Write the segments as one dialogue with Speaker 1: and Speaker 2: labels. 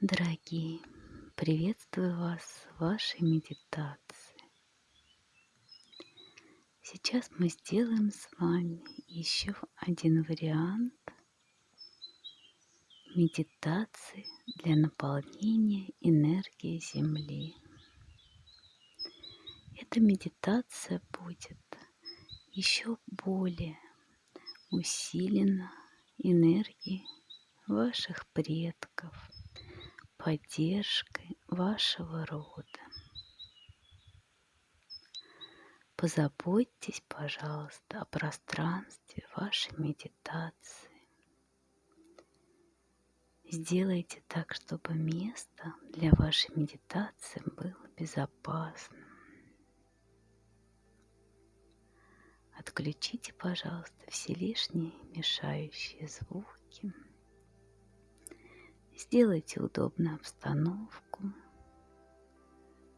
Speaker 1: Дорогие, приветствую вас в вашей медитации. Сейчас мы сделаем с вами еще один вариант медитации для наполнения энергии Земли. Эта медитация будет еще более усилена энергией ваших предков – поддержкой вашего рода. Позаботьтесь, пожалуйста, о пространстве вашей медитации. Сделайте так, чтобы место для вашей медитации было безопасным. Отключите, пожалуйста, все лишние мешающие звуки. Сделайте удобную обстановку,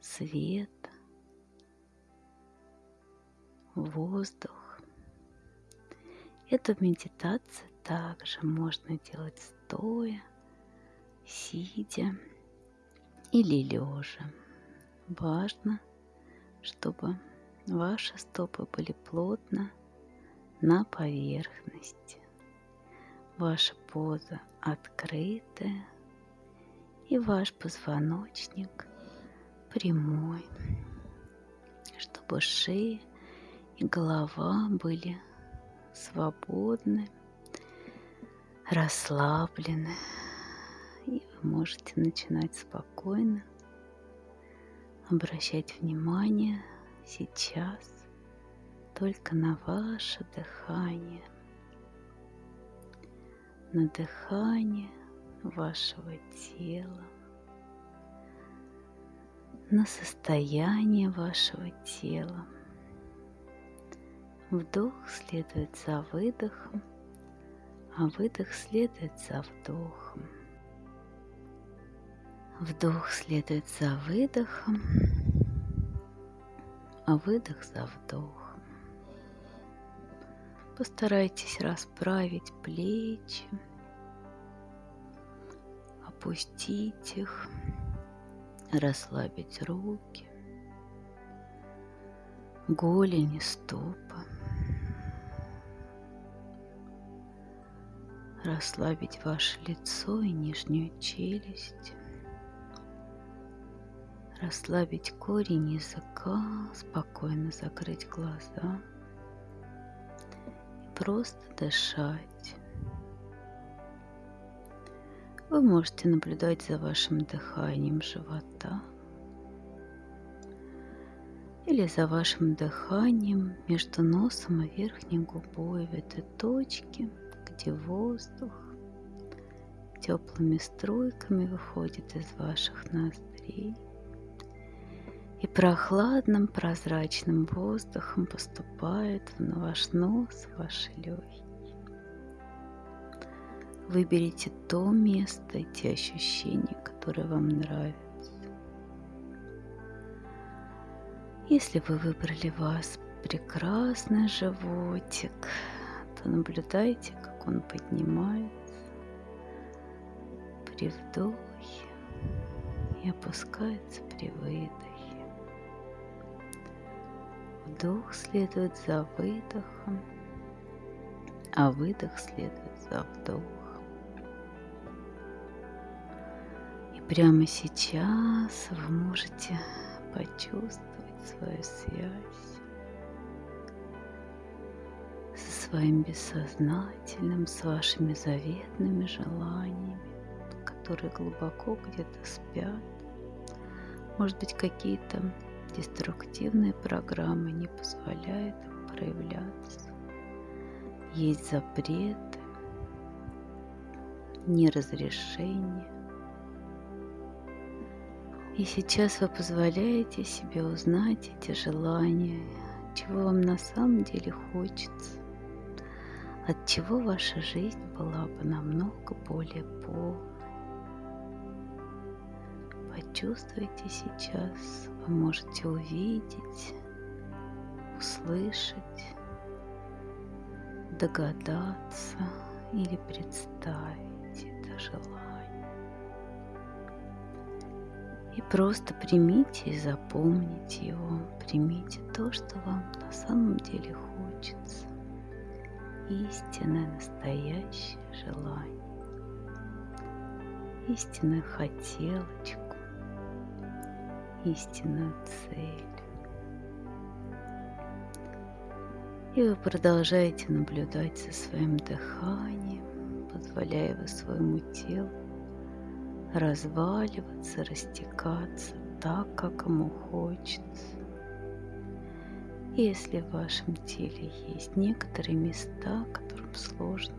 Speaker 1: свет, воздух. Эту медитацию также можно делать стоя, сидя или лежа. Важно, чтобы ваши стопы были плотно на поверхности. Ваша поза открытая, и ваш позвоночник прямой, чтобы шея и голова были свободны, расслаблены, и вы можете начинать спокойно обращать внимание сейчас только на ваше дыхание – на дыхание вашего тела, на состояние вашего тела. Вдох следует за выдохом, а выдох следует за вдохом. Вдох следует за выдохом, а выдох за вдохом. Постарайтесь расправить плечи, опустить их, расслабить руки, голени, стопы. Расслабить ваше лицо и нижнюю челюсть. Расслабить корень языка, спокойно закрыть глаза – просто дышать. Вы можете наблюдать за вашим дыханием живота или за вашим дыханием между носом и верхней губой в этой точке, где воздух теплыми струйками выходит из ваших ноздрей и прохладным прозрачным воздухом поступает на ваш нос, в ваши легкие. Выберите то место те ощущения, которые вам нравятся. Если вы выбрали вас прекрасный животик, то наблюдайте, как он поднимается при вдохе и опускается при выдохе. Вдох следует за выдохом, а выдох следует за вдохом. Прямо сейчас вы можете почувствовать свою связь со своим бессознательным, с вашими заветными желаниями, которые глубоко где-то спят. Может быть, какие-то Деструктивные программы не позволяют им проявляться. Есть запреты, неразрешения. И сейчас вы позволяете себе узнать эти желания, чего вам на самом деле хочется, от чего ваша жизнь была бы намного более полной. Почувствуйте сейчас вы можете увидеть, услышать, догадаться или представить это желание. И просто примите и запомните его. Примите то, что вам на самом деле хочется. Истинное, настоящее желание. Истинную хотелочку. Истинную цель. И вы продолжаете наблюдать за своим дыханием, позволяя вы своему телу разваливаться, растекаться так, как ему хочется. Если в вашем теле есть некоторые места, которым сложно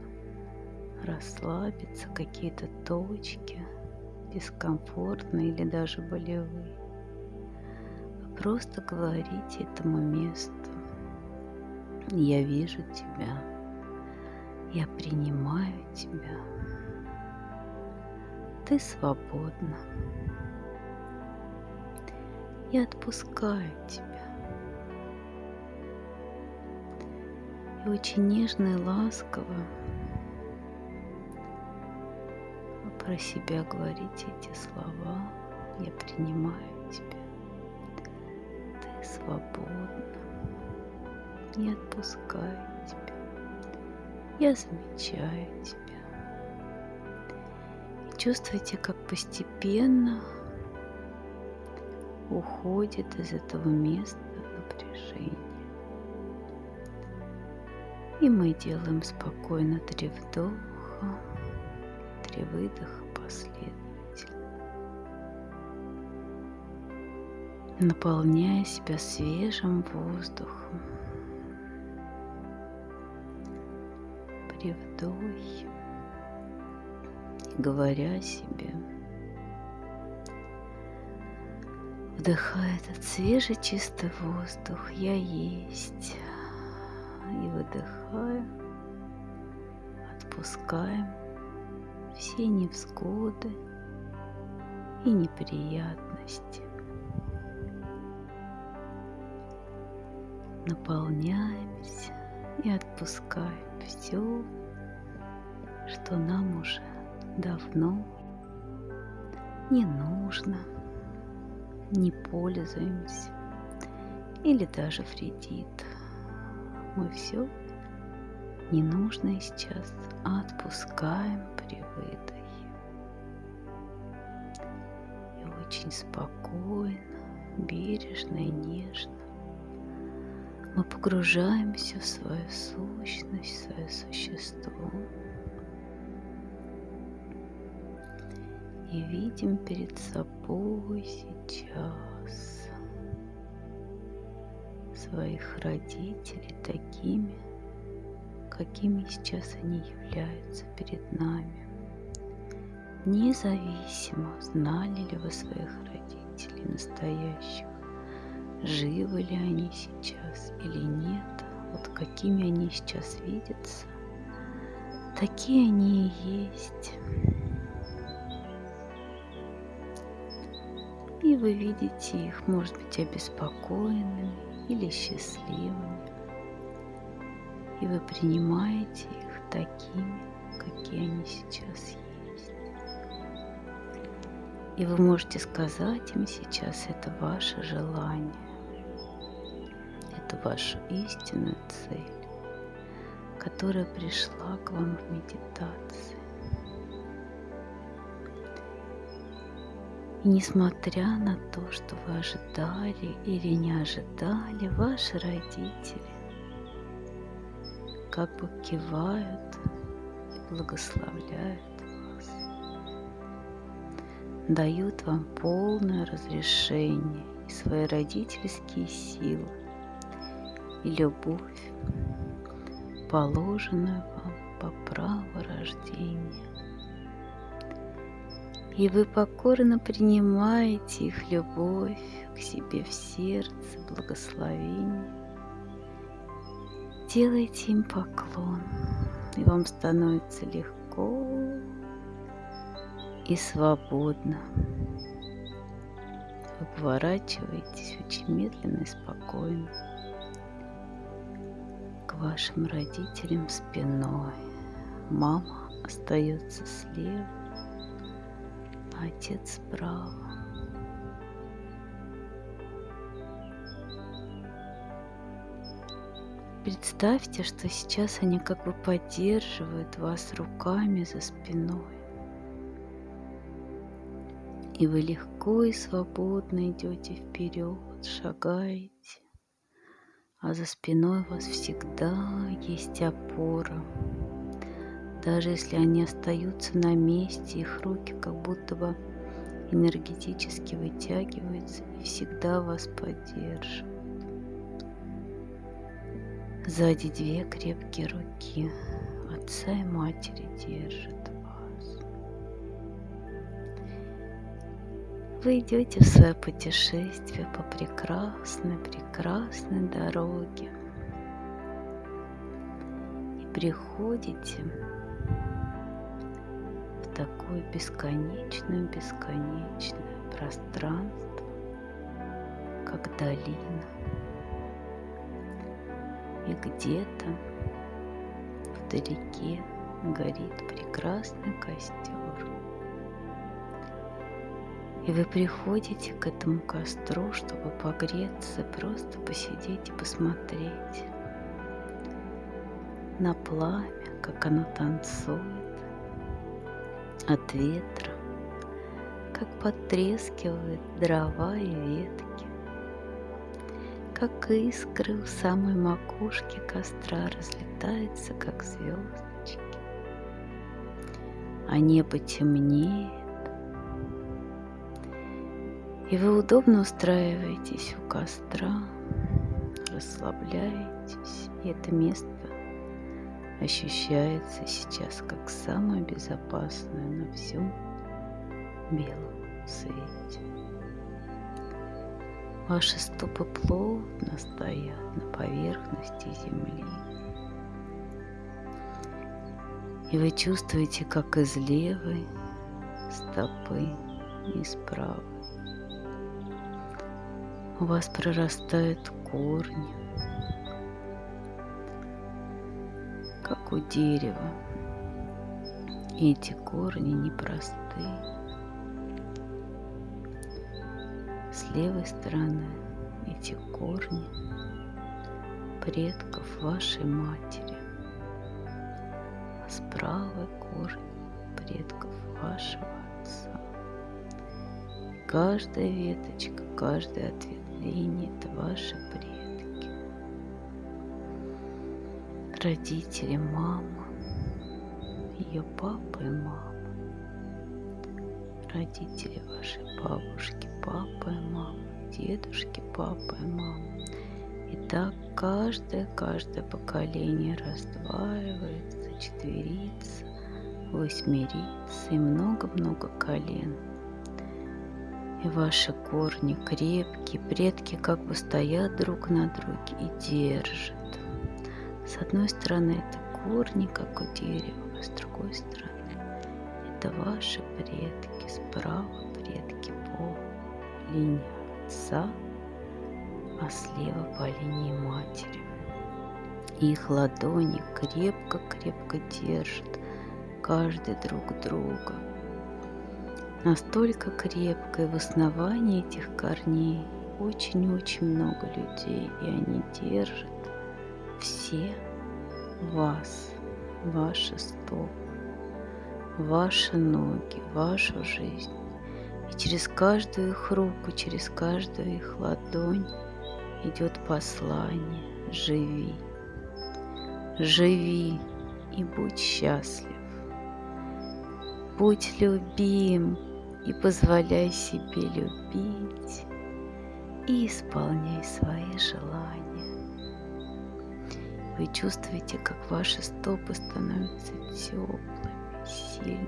Speaker 1: расслабиться, какие-то точки, дискомфортные или даже болевые, вы просто говорите этому месту, я вижу тебя. Я принимаю тебя. Ты свободна. Я отпускаю тебя. И очень нежно и ласково про себя говорите эти слова. Я принимаю тебя. Ты свободна. Я отпускаю тебя. Я замечаю тебя. Чувствуйте, как постепенно уходит из этого места напряжение. И мы делаем спокойно три вдоха, три выдоха последовательно, наполняя себя свежим воздухом. при вдохе, говоря себе, вдыхая этот свежий чистый воздух, я есть, и выдыхая, отпускаем все невзгоды и неприятности. Наполняемся и отпускаем все, что нам уже давно не нужно, не пользуемся или даже вредит. Мы все ненужное сейчас отпускаем при выдохе. И очень спокойно, бережно и нежно мы погружаемся в свою сущность, в свое существо и видим перед собой сейчас своих родителей такими, какими сейчас они являются перед нами. Независимо, знали ли вы своих родителей настоящих, живы ли они сейчас или нет, вот какими они сейчас видятся, такие они и есть. Вы видите их, может быть, обеспокоенными или счастливыми. И вы принимаете их такими, какие они сейчас есть. И вы можете сказать им сейчас, это ваше желание, это ваша истинная цель, которая пришла к вам в медитации. И несмотря на то, что вы ожидали или не ожидали, ваши родители как бы кивают и благословляют дают вам полное разрешение и свои родительские силы и любовь, положенную вам по праву рождения. И вы покорно принимаете их любовь к себе в сердце, благословение. Делайте им поклон, и вам становится легко и свободно. Вы поворачиваетесь очень медленно и спокойно к вашим родителям спиной. Мама остается слева, отец справа. Представьте, что сейчас они как бы поддерживают вас руками за спиной. И вы легко и свободно идете вперед, шагаете. А за спиной у вас всегда есть опора. Даже если они остаются на месте, их руки как будто бы энергетически вытягиваются и всегда вас поддерживают. Сзади две крепкие руки отца и матери держат вас. Вы идете в свое путешествие по прекрасной, прекрасной дороге и приходите такое бесконечное, бесконечное пространство, как долина и где-то вдалеке горит прекрасный костер. И вы приходите к этому костру, чтобы погреться, просто посидеть и посмотреть на пламя, как оно танцует от ветра, как потрескивают дрова и ветки как искры у самой макушки костра разлетаются, как звездочки. А небо темнеет, и вы удобно устраиваетесь у костра, расслабляетесь, и это место ощущается сейчас как самое безопасное на всем белом свете. Ваши стопы плотно стоят на поверхности земли. И вы чувствуете, как из левой стопы и из правой у вас прорастают корни, как у дерева. Эти корни непростые. С левой стороны эти корни предков вашей матери, а с правой корни предков вашего отца. И каждая веточка, каждое ответвление – это ваши предки. Родители, мама, ее папа и мама родители вашей бабушки, папа и мама, дедушки, папа и мама. И так каждое, каждое поколение раздваивается, четверится, восьмерится и много-много колен. И ваши корни крепкие, предки как бы стоят друг на друге и держат. С одной стороны это корни, как у дерева, а с другой стороны это ваши предки, справа предки по линии отца, а слева по линии матери. Их ладони крепко-крепко держат каждый друг друга. Настолько крепко и в основании этих корней очень-очень много людей, и они держат все вас, ваши стопы ваши ноги, вашу жизнь. И через каждую их руку, через каждую их ладонь идет послание «Живи, живи и будь счастлив, будь любим и позволяй себе любить и исполняй свои желания». Вы чувствуете, как ваши стопы становятся теплыми, сильный.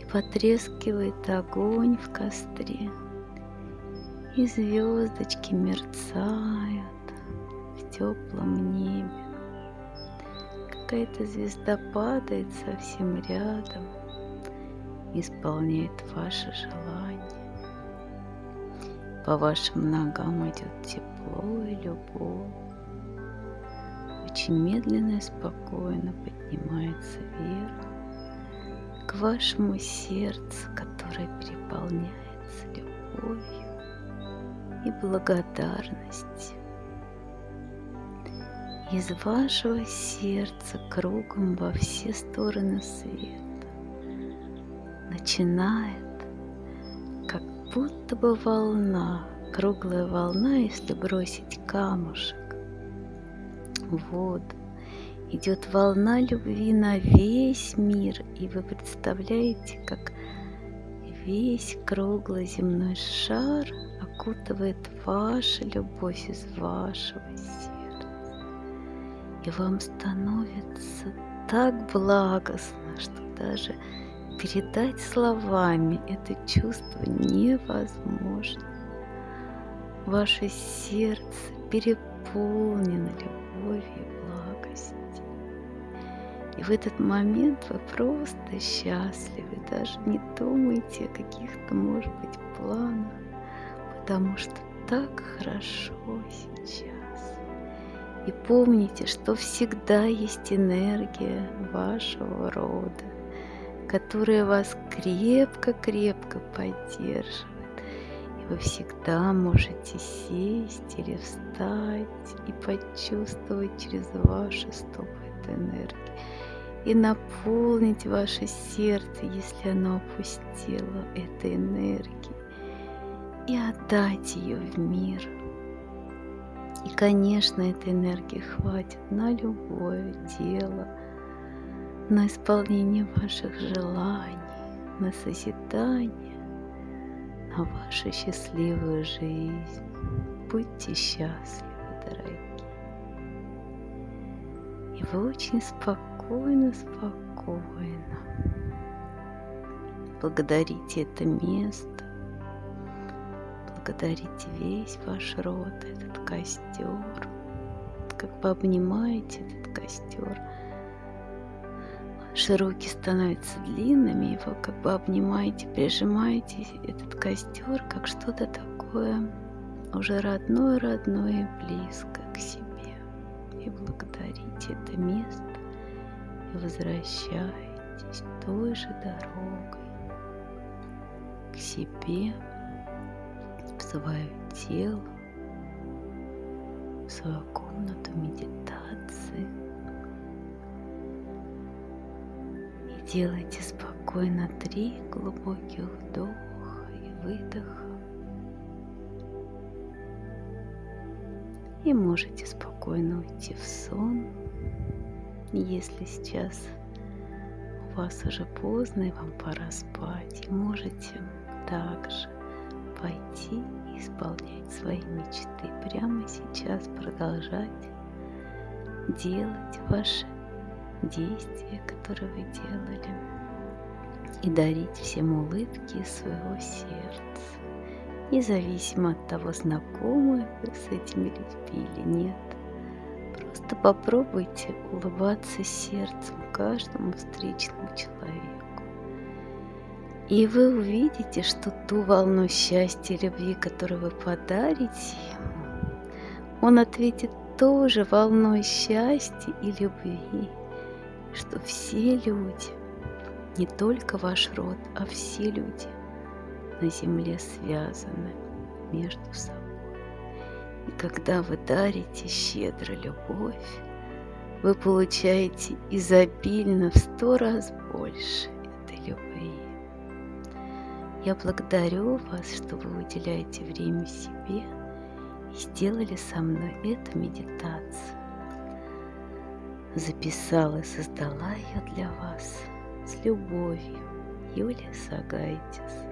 Speaker 1: И потрескивает огонь в костре, и звездочки мерцают в теплом небе. Какая-то звезда падает совсем рядом, исполняет ваше желание. По вашим ногам идет тепло и любовь. Очень медленно и спокойно поднимается вверх к вашему сердцу, которое переполняется любовью и благодарностью. из вашего сердца кругом во все стороны света начинает, как будто бы волна, круглая волна, если бросить камушек воду. Идет волна любви на весь мир, и вы представляете, как весь круглый земной шар окутывает ваша любовь из вашего сердца. И вам становится так благостно, что даже передать словами это чувство невозможно. Ваше сердце переполнено любовью и благостью. И в этот момент вы просто счастливы, даже не думайте о каких-то, может быть, планах, потому что так хорошо сейчас. И помните, что всегда есть энергия вашего рода, которая вас крепко-крепко поддерживает. Вы всегда можете сесть или встать и почувствовать через ваши стопы эту энергию. И наполнить ваше сердце, если оно опустило этой энергией. И отдать ее в мир. И, конечно, этой энергии хватит на любое дело – на исполнение ваших желаний, на созидание, на вашу счастливую жизнь. Будьте счастливы, дорогие. И вы очень спокойно, спокойно благодарите это место, благодарите весь ваш род, этот костер, как вы обнимаете этот костер – Ваши руки становятся длинными, вы как бы обнимаете, прижимаете этот костер, как что-то такое уже родное-родное близко к себе. И благодарите это место, и возвращаетесь той же дорогой к себе, в свое тело, в свою комнату медитации – Делайте спокойно три глубоких вдоха и выдоха. И можете спокойно уйти в сон, если сейчас у вас уже поздно и вам пора спать. И можете также пойти и исполнять свои мечты. Прямо сейчас продолжать делать ваши действия, которые вы делали, и дарить всем улыбки своего сердца, независимо от того, знакомы вы с этими людьми или нет. Просто попробуйте улыбаться сердцем каждому встречному человеку. И вы увидите, что ту волну счастья и любви, которую вы подарите ему, он ответит тоже волной счастья и любви что все люди, не только ваш род, а все люди на земле связаны между собой. И когда вы дарите щедро любовь, вы получаете изобильно в сто раз больше этой любви. Я благодарю вас, что вы уделяете время себе и сделали со мной эту медитацию записала и создала ее для вас с любовью. Юлия Сагайтис.